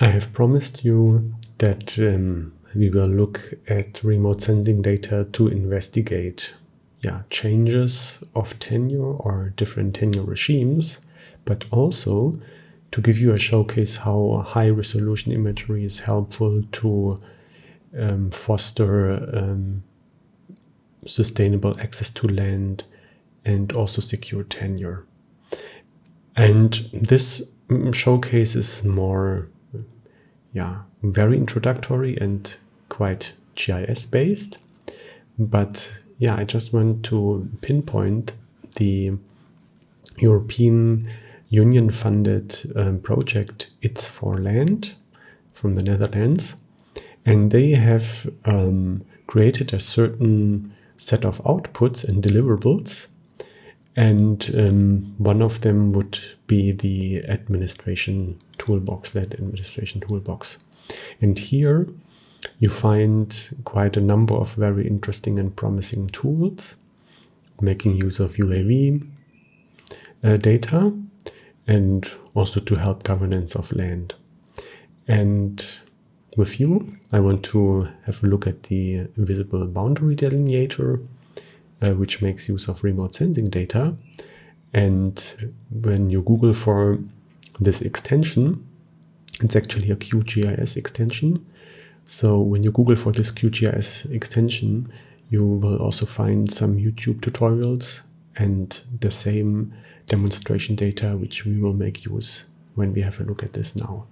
I have promised you that um, we will look at remote sensing data to investigate yeah, changes of tenure or different tenure regimes, but also to give you a showcase how high resolution imagery is helpful to um, foster um, sustainable access to land and also secure tenure. And this showcase is more yeah, very introductory and quite GIS based. But yeah, I just want to pinpoint the European Union funded um, project its4land from the Netherlands. And they have um, created a certain set of outputs and deliverables. And um, one of them would be the administration toolbox, that administration toolbox. And here you find quite a number of very interesting and promising tools making use of UAV uh, data and also to help governance of land. And with you, I want to have a look at the visible boundary delineator, uh, which makes use of remote sensing data. And when you Google for this extension, it's actually a QGIS extension. So when you Google for this QGIS extension, you will also find some YouTube tutorials and the same demonstration data, which we will make use when we have a look at this now.